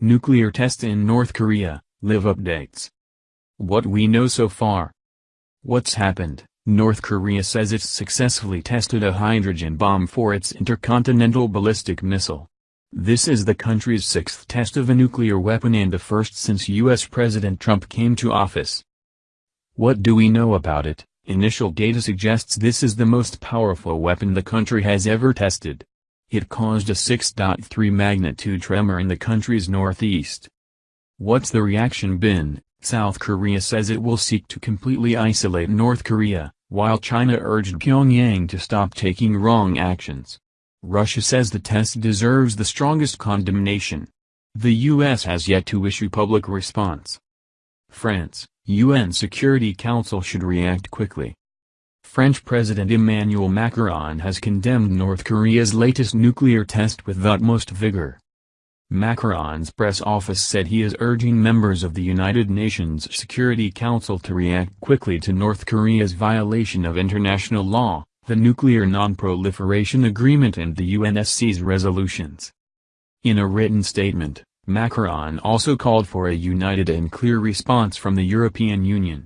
Nuclear test in North Korea, live updates. What we know so far. What's happened? North Korea says it's successfully tested a hydrogen bomb for its intercontinental ballistic missile. This is the country's sixth test of a nuclear weapon and the first since U.S. President Trump came to office. What do we know about it? Initial data suggests this is the most powerful weapon the country has ever tested. It caused a 6.3 magnitude tremor in the country's northeast. What's the reaction been? South Korea says it will seek to completely isolate North Korea, while China urged Pyongyang to stop taking wrong actions. Russia says the test deserves the strongest condemnation. The U.S. has yet to issue public response. France, UN Security Council should react quickly. French President Emmanuel Macron has condemned North Korea's latest nuclear test with utmost vigor. Macron's press office said he is urging members of the United Nations Security Council to react quickly to North Korea's violation of international law, the Nuclear Non-Proliferation Agreement and the UNSC's resolutions. In a written statement, Macron also called for a united and clear response from the European Union.